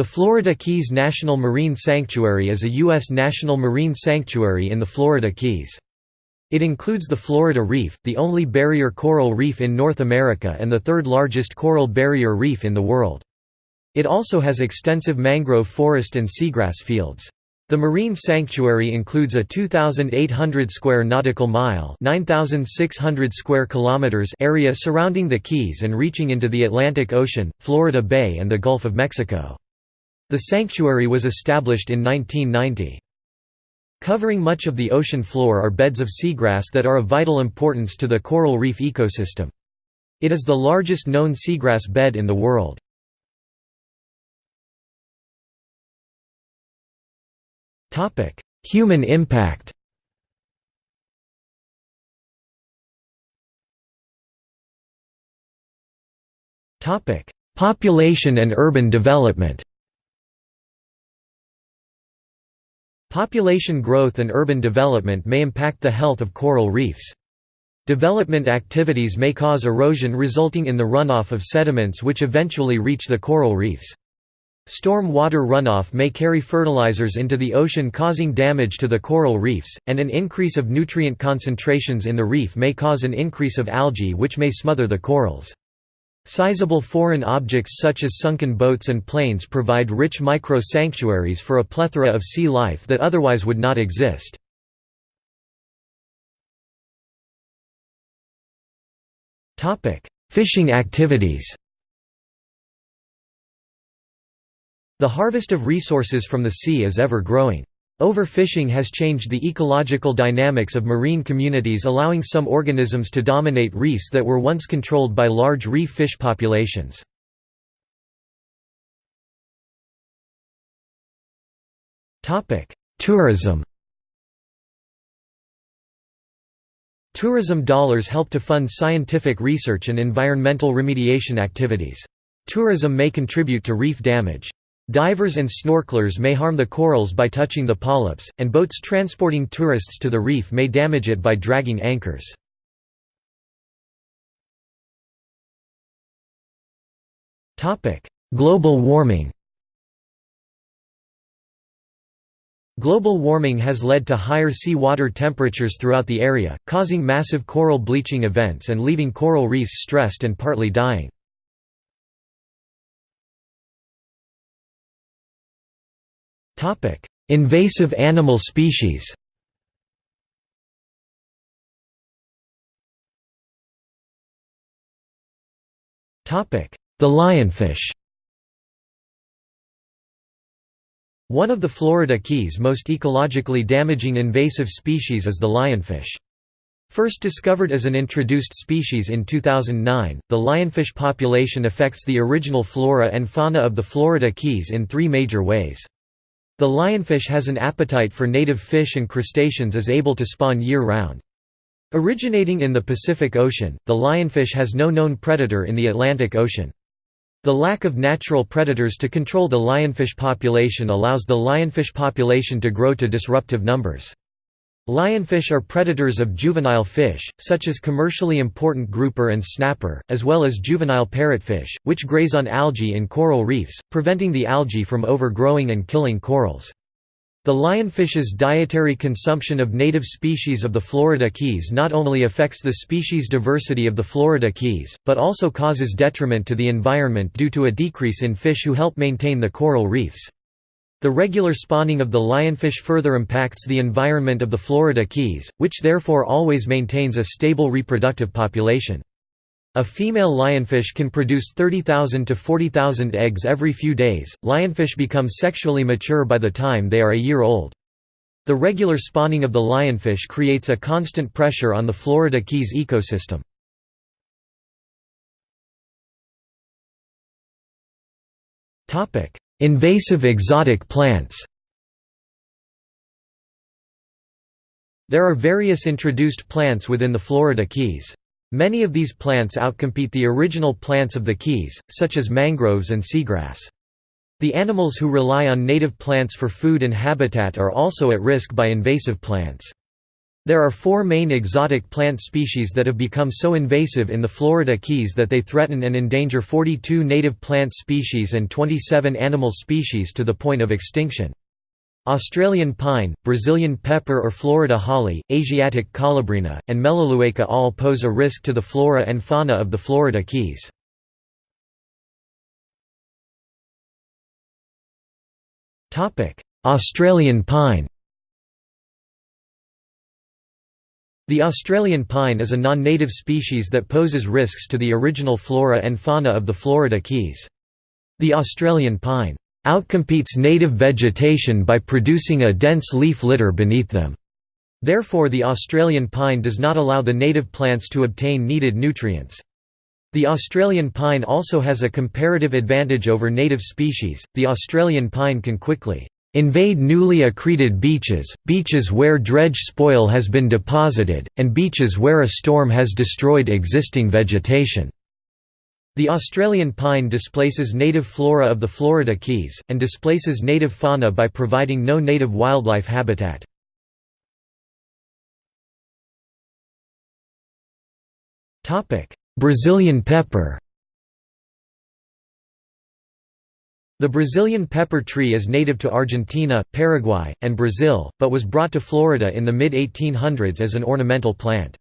The Florida Keys National Marine Sanctuary is a U.S. national marine sanctuary in the Florida Keys. It includes the Florida Reef, the only barrier coral reef in North America and the third largest coral barrier reef in the world. It also has extensive mangrove forest and seagrass fields. The marine sanctuary includes a 2,800 square nautical mile (9,600 square kilometers) area surrounding the Keys and reaching into the Atlantic Ocean, Florida Bay and the Gulf of Mexico. The sanctuary was established in 1990. Covering much of the ocean floor are beds of seagrass that are of vital importance to the coral reef ecosystem. It is the largest known seagrass bed in the world. Human impact Population and urban development Population growth and urban development may impact the health of coral reefs. Development activities may cause erosion resulting in the runoff of sediments which eventually reach the coral reefs. Storm water runoff may carry fertilizers into the ocean causing damage to the coral reefs, and an increase of nutrient concentrations in the reef may cause an increase of algae which may smother the corals. Sizable foreign objects such as sunken boats and planes provide rich micro-sanctuaries for a plethora of sea life that otherwise would not exist. Fishing activities The harvest of resources from the sea is ever growing. Overfishing has changed the ecological dynamics of marine communities allowing some organisms to dominate reefs that were once controlled by large reef fish populations. Tourism Tourism dollars help to fund scientific research and environmental remediation activities. Tourism may contribute to reef damage. Divers and snorkelers may harm the corals by touching the polyps, and boats transporting tourists to the reef may damage it by dragging anchors. Global warming Global warming has led to higher sea water temperatures throughout the area, causing massive coral bleaching events and leaving coral reefs stressed and partly dying. Invasive animal species The lionfish One of the Florida Keys' most ecologically damaging invasive species is the lionfish. First discovered as an introduced species in 2009, the lionfish population affects the original flora and fauna of the Florida Keys in three major ways. The lionfish has an appetite for native fish and crustaceans is able to spawn year-round. Originating in the Pacific Ocean, the lionfish has no known predator in the Atlantic Ocean. The lack of natural predators to control the lionfish population allows the lionfish population to grow to disruptive numbers. Lionfish are predators of juvenile fish, such as commercially important grouper and snapper, as well as juvenile parrotfish, which graze on algae in coral reefs, preventing the algae from overgrowing and killing corals. The lionfish's dietary consumption of native species of the Florida Keys not only affects the species diversity of the Florida Keys, but also causes detriment to the environment due to a decrease in fish who help maintain the coral reefs. The regular spawning of the lionfish further impacts the environment of the Florida Keys, which therefore always maintains a stable reproductive population. A female lionfish can produce 30,000 to 40,000 eggs every few days. Lionfish become sexually mature by the time they are a year old. The regular spawning of the lionfish creates a constant pressure on the Florida Keys ecosystem. Invasive exotic plants There are various introduced plants within the Florida Keys. Many of these plants outcompete the original plants of the Keys, such as mangroves and seagrass. The animals who rely on native plants for food and habitat are also at risk by invasive plants. There are four main exotic plant species that have become so invasive in the Florida Keys that they threaten and endanger 42 native plant species and 27 animal species to the point of extinction. Australian pine, Brazilian pepper or Florida holly, Asiatic colubrina, and Melaleuca all pose a risk to the flora and fauna of the Florida Keys. Australian pine The Australian pine is a non-native species that poses risks to the original flora and fauna of the Florida Keys. The Australian pine outcompetes native vegetation by producing a dense leaf litter beneath them. Therefore the Australian pine does not allow the native plants to obtain needed nutrients. The Australian pine also has a comparative advantage over native species, the Australian pine can quickly invade newly accreted beaches, beaches where dredge spoil has been deposited, and beaches where a storm has destroyed existing vegetation. The Australian pine displaces native flora of the Florida Keys, and displaces native fauna by providing no native wildlife habitat. Brazilian pepper The Brazilian pepper tree is native to Argentina, Paraguay, and Brazil, but was brought to Florida in the mid-1800s as an ornamental plant.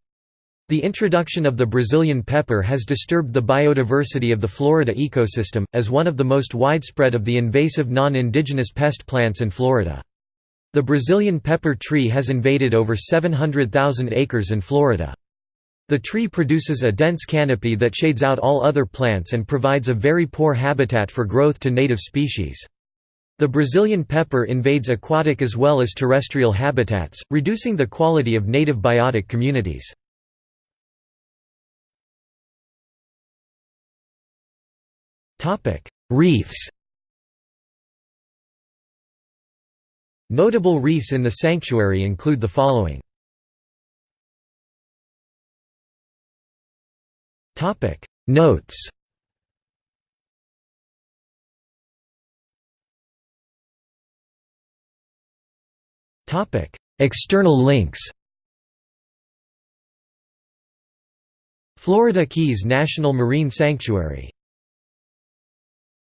The introduction of the Brazilian pepper has disturbed the biodiversity of the Florida ecosystem, as one of the most widespread of the invasive non-indigenous pest plants in Florida. The Brazilian pepper tree has invaded over 700,000 acres in Florida. The tree produces a dense canopy that shades out all other plants and provides a very poor habitat for growth to native species. The Brazilian pepper invades aquatic as well as terrestrial habitats, reducing the quality of native biotic communities. Reefs Notable reefs in the sanctuary include the following Topic. Notes. Topic. External links. Florida Keys National Marine Sanctuary